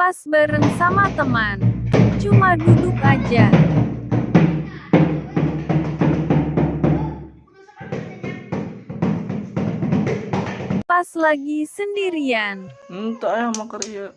Pas bareng sama teman. Cuma duduk aja. Pas lagi sendirian. Entah ya sama kerja.